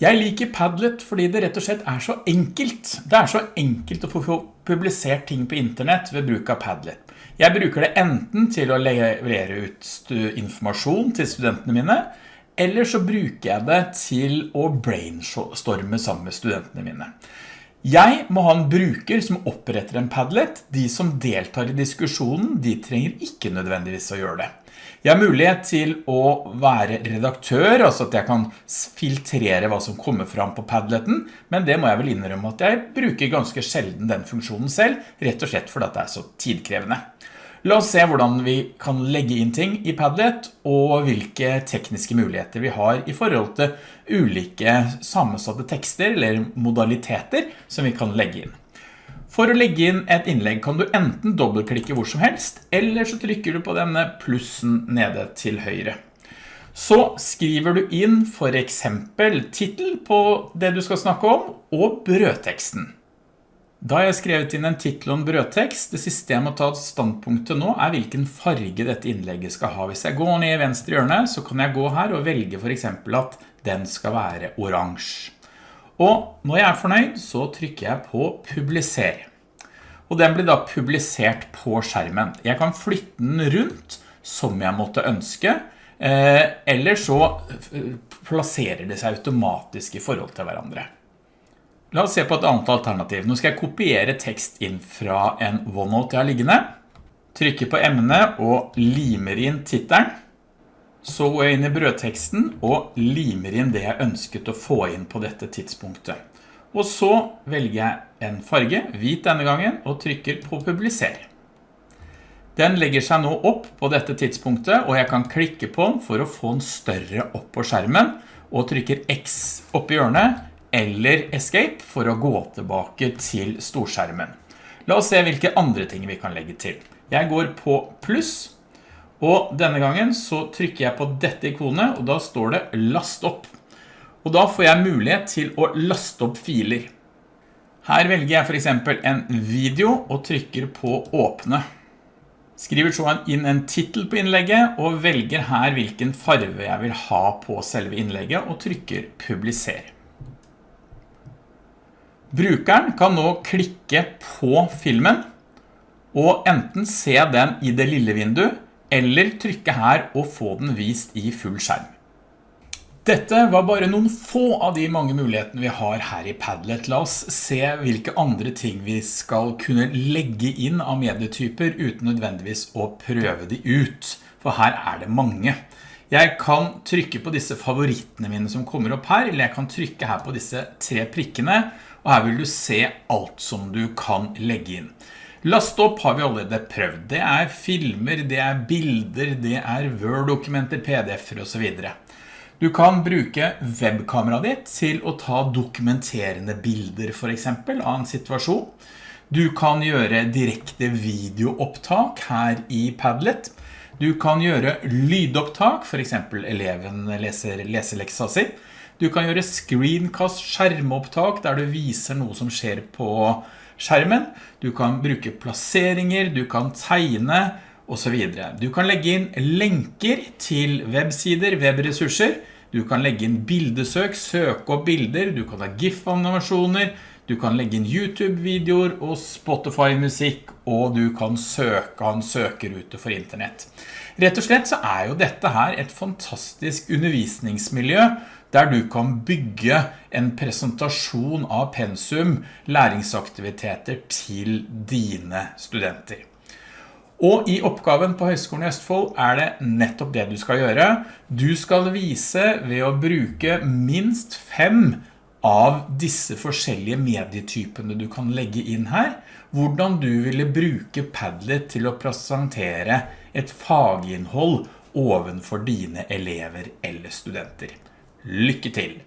Jeg liker Padlet fordi det rett og slett er så enkelt. Det er så enkelt å få publisert ting på internett ved bruk av Padlet. Jeg bruker det enten til å leverere ut informasjon til studentene mine, eller så bruker jeg det til å brainstorme sammen med studentene mine. Jeg må ha en bruker som oppretter en Padlet. De som deltar i diskusjonen, de trenger ikke nødvendigvis å gjøre det. Jeg har mulighet til å være redaktør, altså at jeg kan filtrere hva som kommer fram på Padleten, men det må jeg vel innrømme at jeg bruker ganske sjelden den funksjonen selv, rett og slett fordi det er så tidkrevende. La oss se hvordan vi kan legge inn ting i Padlet, og hvilke tekniske muligheter vi har i forhold til ulike sammensatte tekster eller modaliteter som vi kan legge inn. For å legge inn et innlegg kan du enten dobbeltklikke hvor som helst, eller så trykker du på denne plussen nede til høyre. Så skriver du inn for eksempel titel på det du skal snakke om, og brødteksten. Da har jeg skrevet inn en titel og en brødtekst. Det siste jeg må ta standpunktet nå er hvilken farge dette innlegget skal ha. Hvis jeg går ned i venstre hjørne, så kan jeg gå her og velge for eksempel at den skal være oransje. Og når jeg er fornøyd, så trykker jeg på publiser. Og den blir da publisert på skjermen. Jeg kan flytte den rundt som jeg måtte ønske, eh, eller så eh, plasserer det seg automatisk i forhold til hverandre. La oss se på et annet alternativ. Nå skal jeg kopiere tekst inn fra en OneNote jeg har liggende. Trykker på emnet og limer inn titelen. Så går jeg inn i brødteksten og limer inn det jeg ønsket å få inn på dette tidspunktet. Og så velger jeg en farge, hvit denne gangen, og trykker på publiser. Den legger seg nå opp på dette tidspunktet, og jeg kan klikke på den for å få den større opp på skjermen, og trykker X opp i hjørnet, eller Escape for å gå tilbake til storskjermen. La oss se hvilke andre ting vi kan legge til. Jeg går på pluss, og denne gangen så trykker jeg på dette ikonet, og da står det last opp. Og da får jeg mulighet til å laste opp filer. Her velger jeg for eksempel en video og trykker på åpne. Skriver så inn en titel på innlegget og velger her hvilken farve jeg vil ha på selve innlegget og trykker publiser. Brukeren kan nå klikke på filmen og enten se den i det lille vinduet eller trykke her og få den vist i full skjerm. Dette var bare noen få av de mange mulighetene vi har her i Padlet. La oss se hvilke andre ting vi skal kunne legge inn av medietyper uten nødvendigvis å prøve de ut, for her er det mange. Jeg kan trykke på disse favorittene mine som kommer opp her, eller jeg kan trykke her på disse tre prikkene, og her vil du se alt som du kan legge inn. Last opp har vi allerede prøvd. Det er filmer, det er bilder, det er Word-dokumenter, PDF-er og så videre. Du kan bruke webkameraet ditt til å ta dokumenterende bilder for eksempel av en situasjon. Du kan gjøre direkte videoopptak her i Padlet. Du kan gjøre lydopptak, for eksempel eleven leser leseleksa si. Du kan gjøre screencast skjermopptak der du viser noe som skjer på skjermen. Du kan bruke plasseringer, du kan tegne og så videre. Du kan legge inn lenker til websider, webressurser. Du kan legge inn bildesøk, søke opp bilder, du kan ha GIF-animasjoner, du kan legge inn YouTube-videoer og Spotify-musikk, og du kan søke en søkerute for internett. Rett og slett så er jo dette her et fantastisk undervisningsmiljø der du kan bygge en presentasjon av pensum, læringsaktiviteter til dine studenter. Og i oppgaven på Høgskolen i Østfold er det nettopp det du skal gjøre. Du skal vise ved å bruke minst fem av disse forskjellige medietypene du kan legge inn her, hvordan du ville bruke Padlet til å presentere et faginnhold ovenfor dine elever eller studenter. Lykke til!